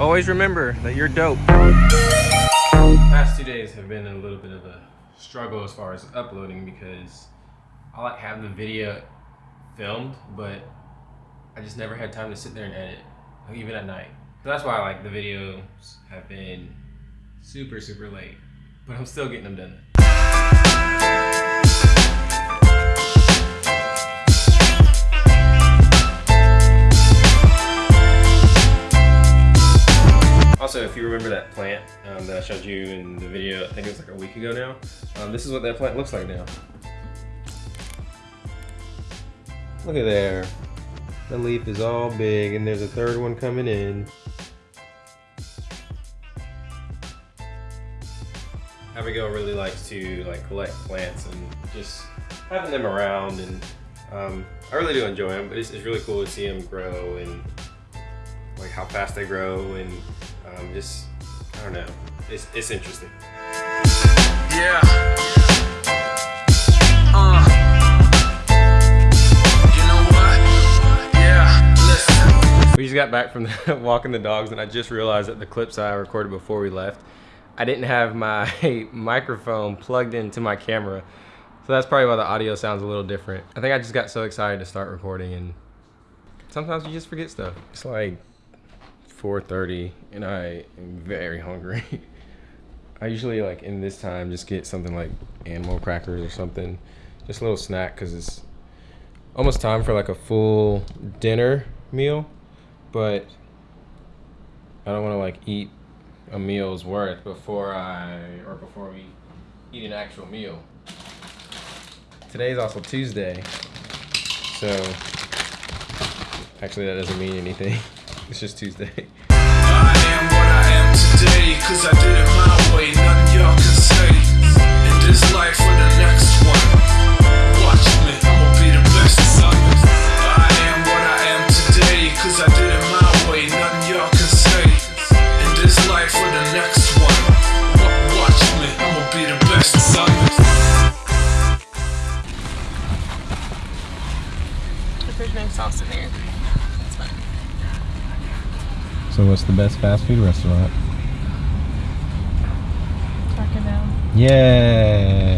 Always remember that you're dope. Past two days have been a little bit of a struggle as far as uploading because I like having the video filmed, but I just never had time to sit there and edit, even at night. So that's why like the videos have been super, super late, but I'm still getting them done. If you remember that plant um, that I showed you in the video, I think it was like a week ago now, um, this is what that plant looks like now. Look at there. The leaf is all big and there's a third one coming in. Abigail really likes to like collect plants and just having them around and um, I really do enjoy them, but it's, it's really cool to see them grow and like how fast they grow and um, just, I don't know, it's, it's interesting. Yeah. Uh. You know? Yeah, listen. We just got back from the, walking the dogs and I just realized that the clips I recorded before we left, I didn't have my microphone plugged into my camera. So that's probably why the audio sounds a little different. I think I just got so excited to start recording and sometimes you just forget stuff. It's like 4.30 and I am very hungry. I usually like in this time just get something like animal crackers or something. Just a little snack because it's almost time for like a full dinner meal. But I don't want to like eat a meal's worth before I or before we eat an actual meal. Today's also Tuesday, so actually that doesn't mean anything. It's just Tuesday. I am what I am today, cause I did it my way. Nothing y'all can say. In this life the next one. Watch me, I'ma be the best it. I am what I am today, cause I did it my way. Nothing y'all can say. In this life the next one. Watch me, I'ma be the best. If there's no sauce in there, it's fine. So what's the best fast food restaurant? Taco Bell. Yay!